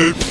Hey!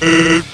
Beep.